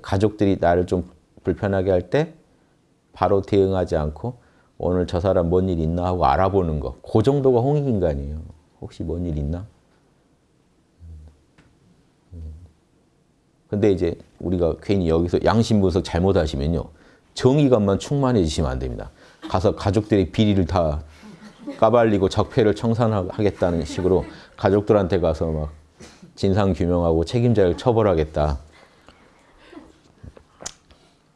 가족들이 나를 좀 불편하게 할 때 바로 대응하지 않고 오늘 저 사람 뭔 일 있나 하고 알아보는 거. 그 정도가 홍익인간이에요. 혹시 뭔 일 있나? 근데 이제 우리가 괜히 여기서 양심 분석 잘못하시면요. 정의감만 충만해지시면 안 됩니다. 가서 가족들의 비리를 다 까발리고 적폐를 청산하겠다는 식으로 가족들한테 가서 막 진상 규명하고 책임자를 처벌하겠다.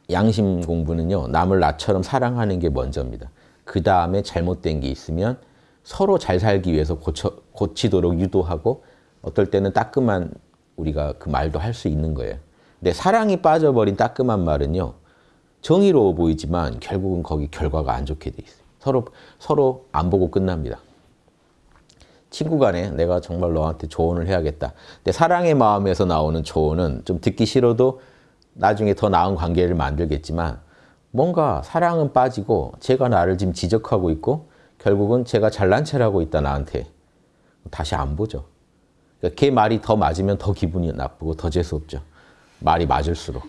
양심 공부는요. 남을 나처럼 사랑하는 게 먼저입니다. 그 다음에 잘못된 게 있으면 서로 잘 살기 위해서 고쳐, 고치도록 유도하고 어떨 때는 따끔한 우리가 그 말도 할 수 있는 거예요. 근데 사랑이 빠져버린 따끔한 말은요. 정의로워 보이지만 결국은 거기 결과가 안 좋게 돼 있어요. 서로 서로 안 보고 끝납니다. 친구 간에 내가 정말 너한테 조언을 해야겠다. 근데 사랑의 마음에서 나오는 조언은 좀 듣기 싫어도 나중에 더 나은 관계를 만들겠지만 뭔가 사랑은 빠지고 제가 나를 지금 지적하고 있고 결국은 제가 잘난 체를 하고 있다 나한테 다시 안 보죠. 그러니까 걔 말이 더 맞으면 더 기분이 나쁘고 더 재수없죠. 말이 맞을수록.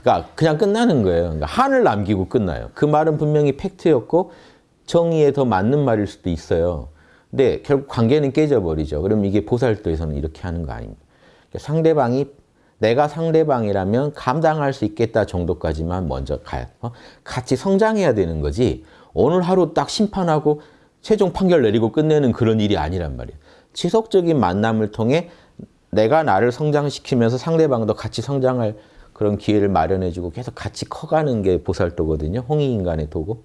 그러니까 그냥 끝나는 거예요. 그러니까 한을 남기고 끝나요. 그 말은 분명히 팩트였고 정의에 더 맞는 말일 수도 있어요. 근데 결국 관계는 깨져버리죠. 그럼 이게 보살도에서는 이렇게 하는 거 아닙니다. 그러니까 상대방이 내가 상대방이라면 감당할 수 있겠다 정도까지만 먼저 가야 어? 같이 성장해야 되는 거지 오늘 하루 딱 심판하고 최종 판결 내리고 끝내는 그런 일이 아니란 말이에요. 지속적인 만남을 통해 내가 나를 성장시키면서 상대방도 같이 성장할 그런 기회를 마련해주고 계속 같이 커가는 게 보살도거든요. 홍익인간의 도고.